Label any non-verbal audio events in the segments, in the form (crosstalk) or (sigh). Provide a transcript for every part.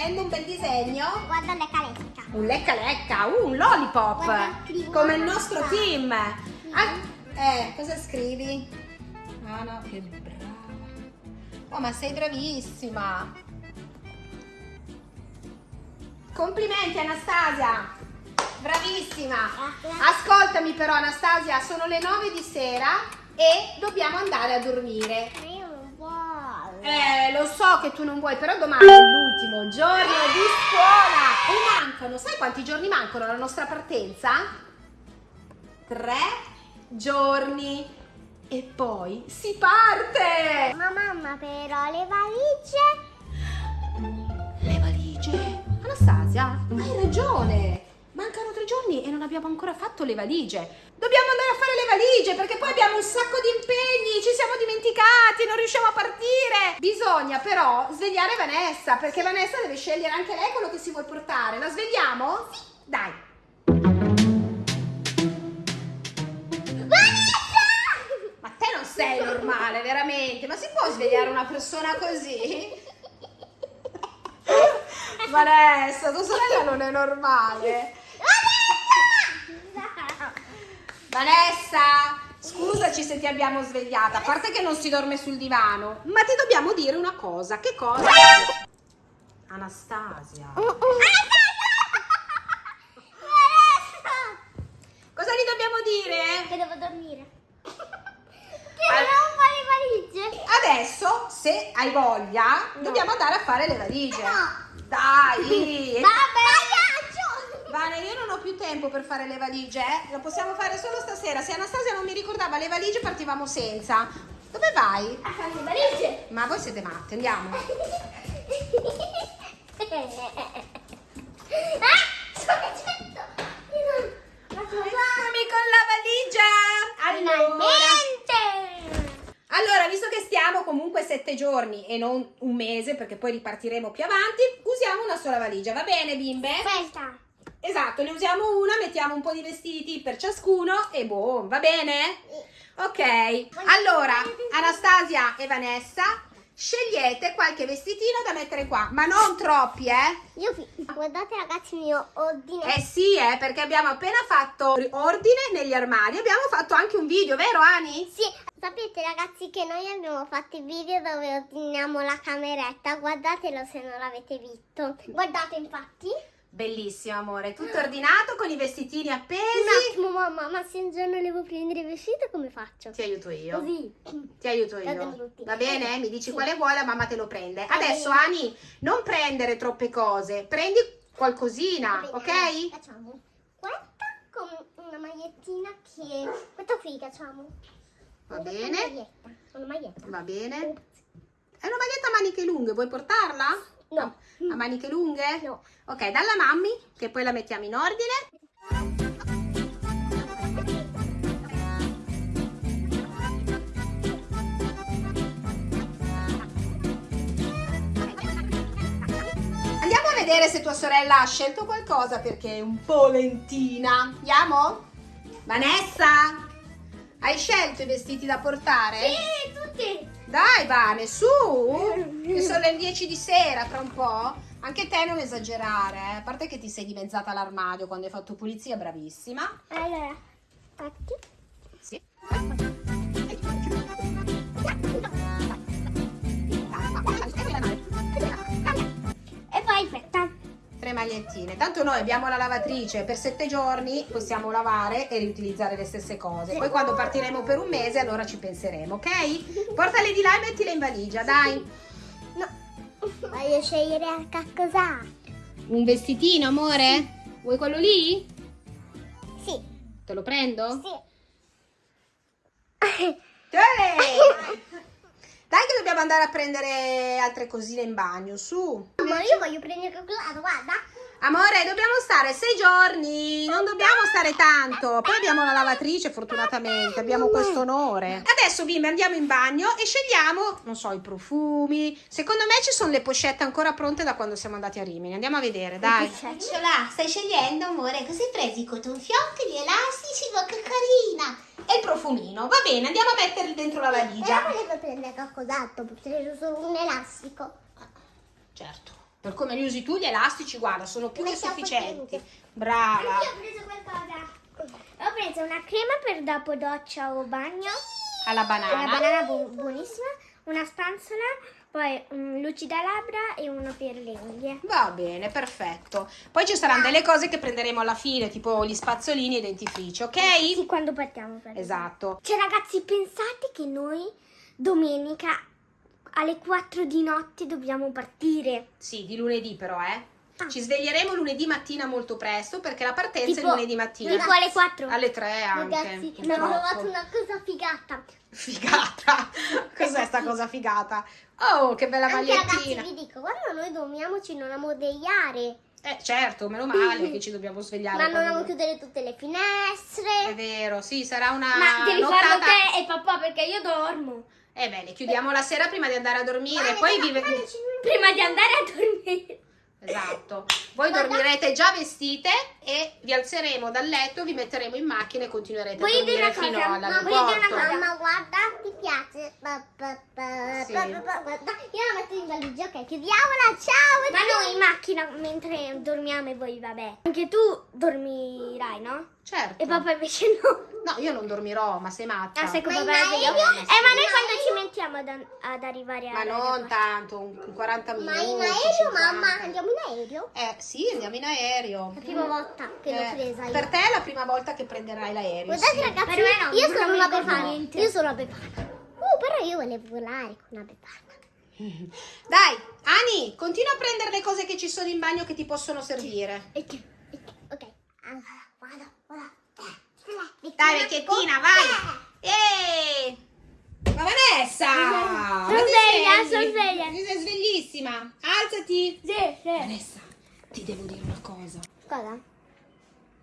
facendo? Un bel disegno? Guarda lecca lecca. Un lecca lecca, uh, un lollipop. Guarda, Come il nostro cosa. team. Ah, eh, cosa scrivi? Ah no, che brava. Oh, ma sei bravissima. Complimenti Anastasia. Bravissima. Ascoltami però Anastasia, sono le 9 di sera e dobbiamo andare a dormire. Ma io non voglio. Eh, lo so che tu non vuoi, però domani è l'ultimo giorno di scuola e mancano, sai quanti giorni mancano alla nostra partenza? Tre giorni e poi si parte! Ma mamma però le valigie. Le valigie? Anastasia, hai ragione! Mancano tre giorni e non abbiamo ancora fatto le valigie. Dobbiamo andare a fare le valigie perché poi abbiamo un sacco di impegni, ci siamo dimenticati, non riusciamo a partire. Bisogna però svegliare Vanessa perché Vanessa deve scegliere anche lei quello che si vuole portare. La svegliamo? Sì. Dai. Ma te non sei normale, veramente? Ma si può svegliare una persona così? (laughs) Vanessa, tua sorella non è normale. Vanessa, scusaci se ti abbiamo svegliata, a parte che non si dorme sul divano, ma ti dobbiamo dire una cosa. Che cosa? Anastasia. Cosa gli dobbiamo dire? Che devo dormire. Che devo fare le valigie. Adesso, se hai voglia, No. dobbiamo andare a fare le valigie. No. Dai! Vabbè. Vane, io non ho più tempo per fare le valigie, eh. Lo possiamo fare solo stasera. Se Anastasia non mi ricordava le valigie, partivamo senza. Dove vai? A fare le valigie. Ma voi siete matte, andiamo. (laughs) ah, Eccomi con la valigia! Allora, Finalmente. allora, visto che stiamo comunque sette giorni e non un mese, perché poi ripartiremo più avanti, usiamo una sola valigia, va bene bimbe? Aspetta. Esatto, ne usiamo una, mettiamo un po' di vestiti per ciascuno e boh, va bene? Ok, allora Anastasia e Vanessa scegliete qualche vestitino da mettere qua, ma non troppi, eh? Io guardate ragazzi il mio ordine. Eh sì, eh, perché abbiamo appena fatto ordine negli armadi, abbiamo fatto anche un video, vero Ani? Sì, sapete ragazzi che noi abbiamo fatto il video dove ordiniamo la cameretta, guardatelo se non l'avete visto. Guardate infatti. Bellissimo amore, tutto ordinato con i vestitini Un appesi. attimo mamma, ma se un giorno devo prendere il vestito come faccio? Ti aiuto io. Così. Ti aiuto io. Va bene? Mi dici Sì. quale vuoi, la mamma te lo prende. Va Adesso bene. Ani, non prendere troppe cose, prendi qualcosina, ok? Facciamo questa con una magliettina che... Questa qui facciamo. Va Una bene. maglietta. Una maglietta. Va bene. È una maglietta a maniche lunghe, vuoi portarla? No. A maniche lunghe? No. Ok, dalla mammi, che poi la mettiamo in ordine. Andiamo a vedere se tua sorella ha scelto qualcosa perché è un po' lentina. Andiamo? Vanessa, hai scelto i vestiti da portare? Sì, tutti. Dai, Vane, su! (laughs) Che sono le 10 di sera, tra un po'. Anche te non esagerare, eh. A parte che ti sei dimezzata l'armadio quando hai fatto pulizia, bravissima. Allora, fatti. Sì. Tre magliettine. Tanto noi abbiamo la lavatrice per sette giorni, possiamo lavare e riutilizzare le stesse cose. Poi quando partiremo per un mese, allora ci penseremo, ok? Portale di là e mettila in valigia, dai. No. Voglio scegliere anche cosa. Un vestitino, amore? Vuoi quello lì? Sì. Te lo prendo? Sì. Tele! (laughs) Dai che dobbiamo andare a prendere altre cosine in bagno, su. Ma io voglio prendere il calcolato, guarda. Amore, dobbiamo stare sei giorni, non dobbiamo stare tanto. Poi abbiamo la lavatrice, fortunatamente, abbiamo questo onore. Adesso, bimbe, andiamo in bagno e scegliamo, non so, i profumi. Secondo me ci sono le pochette ancora pronte da quando siamo andati a Rimini. Andiamo a vedere, dai. Ecciola, stai scegliendo, amore? Così hai preso i cotton fioc, gli elastici, ma che carina. E il profumino. Va bene, andiamo a metterli dentro la Però valigia. volevo prendere qualcos'altro, perché solo un elastico. Certo. Per come li usi tu gli elastici, guarda, sono più che sufficienti. Brava. Io ho preso qualcosa. Ho preso una crema per dopo doccia o bagno, Alla banana. banana bu- buonissima, una spanzola, poi un lucidalabbra e uno per le unghie. Va bene, perfetto. Poi ci saranno delle cose che prenderemo alla fine, tipo gli spazzolini e i dentifrici, ok? Sì, quando partiamo per Esatto. Cioè ragazzi, pensate che noi domenica alle 4 di notte dobbiamo partire. Sì, di lunedì però, eh. Ah. Ci sveglieremo lunedì mattina molto presto perché la partenza Tipo- è lunedì mattina. Tipo alle 4. Alle 3 anche. Ragazzi, mi ho trovato una cosa figata. Figata. (laughs) Cos'è sta cosa figata? Oh, che bella Anche ragazzi, magliettina. vi dico, quando noi dormiamoci non ammodegliare. Eh, certo, meno male che ci dobbiamo svegliare. Ma non quando- amo chiudere tutte le È finestre. vero, sì, sarà una Ma devi nottata- farlo te e papà perché io dormo. Eh beh, le chiudiamo la sera prima di andare a dormire, Vale, poi vive... Prima di andare a dormire. Esatto. Voi dormirete già vestite e vi alzeremo dal letto, vi metteremo in macchina e continuerete Vuoi a dormire fino cosa? cosa? Mamma, guarda, ti piace? Ba, ba, ba, Sì. ba, ba, ba, guarda. Io la metto in valigia, ok? Chiudiamola, ciao! Ma noi in macchina mentre dormiamo e voi, vabbè. Anche tu dormirai, no? Certo. E papà invece no. No, io non dormirò, ma sei matta. Ah, sei con Ma papà? Eh, ma noi quando ci mettiamo ad, ad arrivare Ma non tanto, un 40 minuti. Ma in aereo, 50. mamma? Andiamo in aereo? Eh, sì, andiamo in aereo. La prima volta che l'ho Eh, presa io. Per te è la prima volta che prenderai l'aereo. Guardate sì. ragazzi, Per me no, io sono una befana. Io sono una befana. Uh, però io volevo volare con una befana. (laughs) Dai, Ani, continua a prendere le cose che ci sono in bagno che ti possono servire. Ok. Allora, vado, vado. Eh, Dai, vecchiettina, vai. Eeeh! Ma Vanessa! Sono ti sveglia, svegli? sono sveglia. Sei sveglissima. Alzati. Sì, sì. Vanessa, ti devo dire una cosa. Cosa?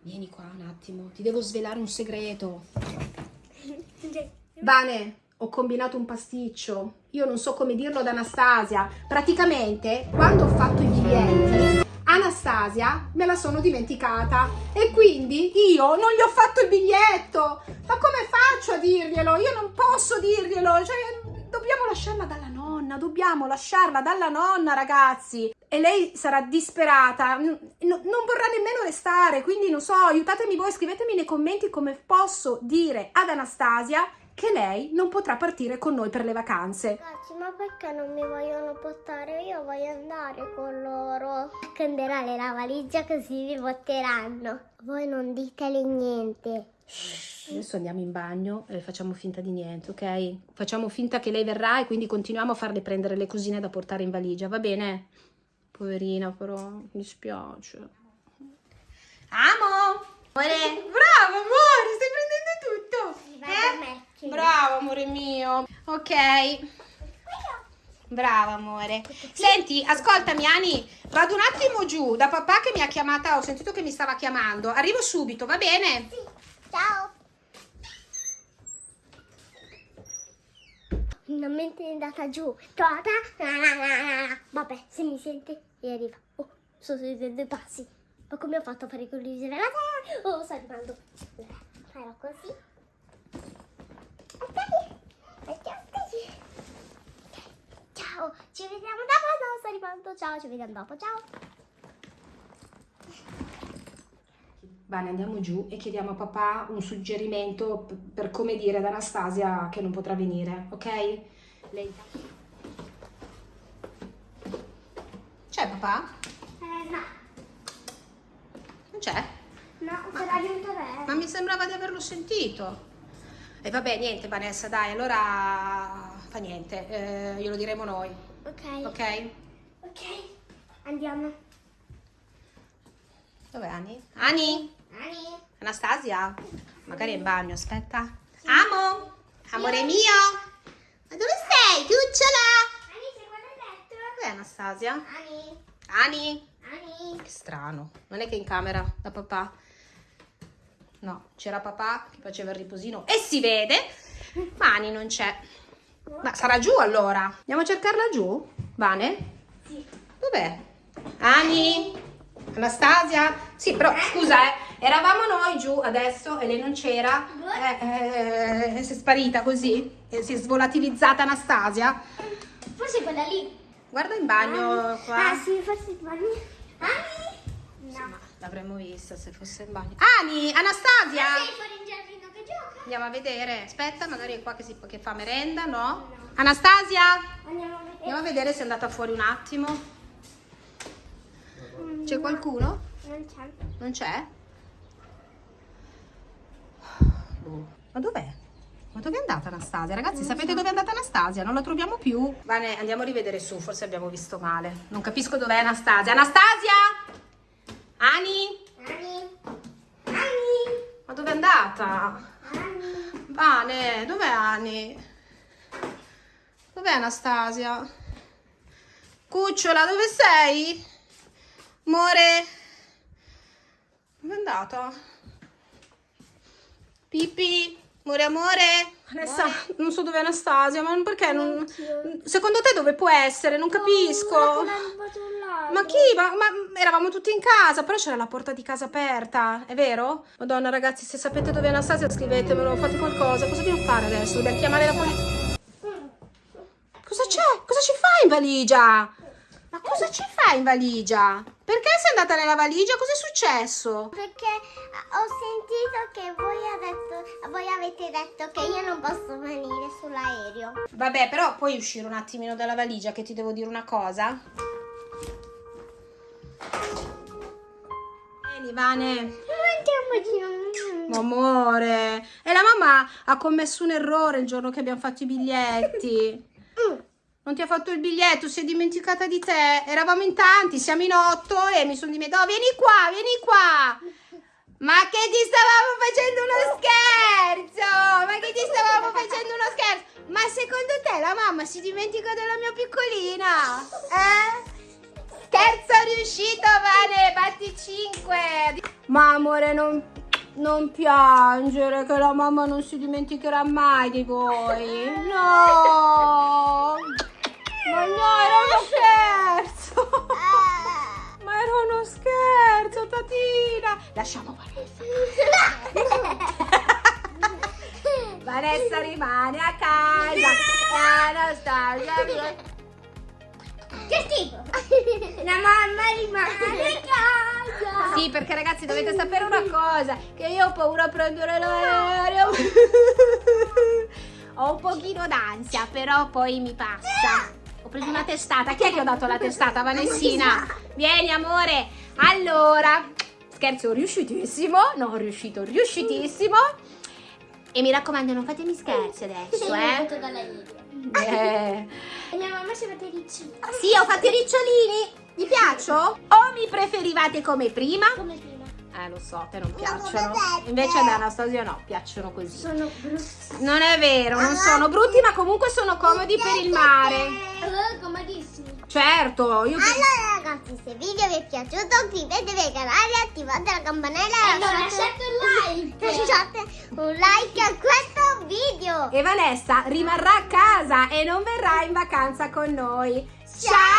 Vieni qua un attimo, ti devo svelare un segreto. (laughs) Vane, ho combinato un pasticcio. Io non so come dirlo ad Anastasia. Praticamente, quando ho fatto i biglietti, Anastasia me la sono dimenticata e quindi io non gli ho fatto il biglietto. Ma come faccio a dirglielo? Io non posso dirglielo. Cioè, dobbiamo lasciarla dalla nonna, dobbiamo lasciarla dalla nonna, ragazzi. E lei sarà disperata, non vorrà nemmeno restare, quindi non so, aiutatemi voi, scrivetemi nei commenti come posso dire ad Anastasia che lei non potrà partire con noi per le vacanze. Ragazzi, ma perché non mi vogliono portare? Io voglio andare con loro. Accenderò la valigia così mi porteranno. Voi non ditele niente. Adesso andiamo in bagno e facciamo finta di niente, ok? Facciamo finta che lei verrà e quindi continuiamo a farle prendere le cosine da portare in valigia, va bene? Poverina, però, mi dispiace. Amo! Amore, bravo amore, stai prendendo tutto. Si va da me, sì. Bravo amore mio. Ok. Brava amore. Senti, ascoltami Ani, vado un attimo giù da papà che mi ha chiamata, ho sentito che mi stava chiamando. Arrivo subito, va bene? Ciao. Finalmente è andata giù. Tota. Vabbè, se mi sente e arriva. Oh, sono sui due passi. Ma come ho fatto a fare con l'isola? Oh, sta arrivando. Farò così. Ok. Aspetti. Ciao, ci vediamo dopo. No, sta arrivando. Ciao, ci vediamo dopo. Ciao. Bene, andiamo giù e chiediamo a papà un suggerimento per come dire ad Anastasia che non potrà venire, ok? Lei... C'è papà? Eh, no. Non c'è? No, sarà venuto lei. Ma mi sembrava di averlo sentito. E vabbè, niente Vanessa, dai, allora fa niente, eh, glielo diremo noi, Ok. ok? Ok. Andiamo. Dov'è Ani? Ani? Ani. Anastasia? Magari è in bagno, aspetta. Amo! Amore mio! Ma dove sei, cucciola? Ani, sei qua nel letto? Dov'è Anastasia? Ani. Ani? Ani. Che strano. Non è che è in camera da papà? No, c'era papà che faceva il riposino e si vede, ma Ani non c'è. Ma sarà giù allora. Andiamo a cercarla giù? Vane? Sì. Dov'è? Ani? Anastasia? Sì, però scusa, eh, eravamo noi giù adesso e lei non c'era. Eh, eh, si è sparita così. E si è svolatilizzata Anastasia. Forse quella lì. Guarda in bagno qua. Ah, sì, forse il bagno. Ani? No. Ma L'avremmo vista se fosse in bagno. Ani, Anastasia! Sei fuori in giardino che gioca? Andiamo a vedere. Aspetta, magari è qua che, si, che fa merenda, no? Anastasia? Andiamo a vedere. Andiamo a vedere se è andata fuori un attimo. C'è qualcuno? Non c'è. Non c'è? Boh. Ma dov'è? Ma dove è andata Anastasia? Ragazzi, sapete dove è andata Anastasia? Non la troviamo più. Bene, andiamo a rivedere su, forse abbiamo visto male. Non capisco dov'è Anastasia. Anastasia! Ani? Ani? Ani? Ma dove è andata? Ani? Vane, dov'è Ani? Dov'è Anastasia? Cucciola, dove sei? Amore? Dove è andata? Pipi? Amore, amore? Vanessa, non so dove è Anastasia, ma perché non... Secondo te dove può essere? Non capisco. Ma chi? Ma, ma eravamo tutti in casa, però c'era la porta di casa aperta, è vero? Madonna ragazzi, se sapete dove è Anastasia scrivetemelo, fate qualcosa. Cosa dobbiamo fare adesso? Dobbiamo chiamare la polizia? Cosa c'è? Cosa ci fai in valigia? Ma cosa ci fai in valigia? Perché sei andata nella valigia? Cosa è successo? Perché ho sentito che voi, detto- voi avete detto che io non posso venire sull'aereo. Vabbè, però puoi uscire un attimino dalla valigia che ti devo dire una cosa? Vieni, Vane. Amore, e la mamma ha commesso un errore il giorno che abbiamo fatto i biglietti. (laughs) Non ti ha fatto il biglietto, si è dimenticata di te. Eravamo in tanti, siamo in otto e mi sono dimenticata. Oh, vieni qua, vieni qua. Ma che ti stavamo facendo uno scherzo? Ma che ti stavamo facendo uno scherzo? Ma secondo te la mamma si dimentica della mia piccolina? Eh? Scherzo riuscito, Vane, batti 5. Ma amore, non, non piangere, che la mamma non si dimenticherà mai di voi. No! Ma no, era uno scherzo! Uno scherzo, Tatina! Lasciamo Vanessa. (laughs) Vanessa rimane a casa. Anastasia viene. Che schifo! La mamma rimane a casa! Sì, perché ragazzi dovete sapere una cosa, che io ho paura a prendere l'aereo. ho un pochino d'ansia, però poi mi passa. Ho preso una testata. Chi è che ho dato la testata? Vanessina. Vieni, amore. Allora, scherzo riuscitissimo. Non riuscito, riuscitissimo. E mi raccomando, non fatemi scherzi adesso, eh. Eh. E mia mamma si è fatta i ricci. Sì, ho fatto i ricciolini. Vi piacciono? O mi preferivate come prima? Come prima. Eh, lo so, a te non piacciono. Invece ad Anastasia no, piacciono così. Sono brutti. Non è vero, non sono brutti, ma comunque sono comodi per il mare. Allora, comodissimi. Certo, io... Allora ragazzi, se il video vi è piaciuto iscrivetevi al canale, attivate la campanella e lasciate un like. Lasciate un like a questo video. E Vanessa rimarrà a casa e non verrà in vacanza con noi. Ciao!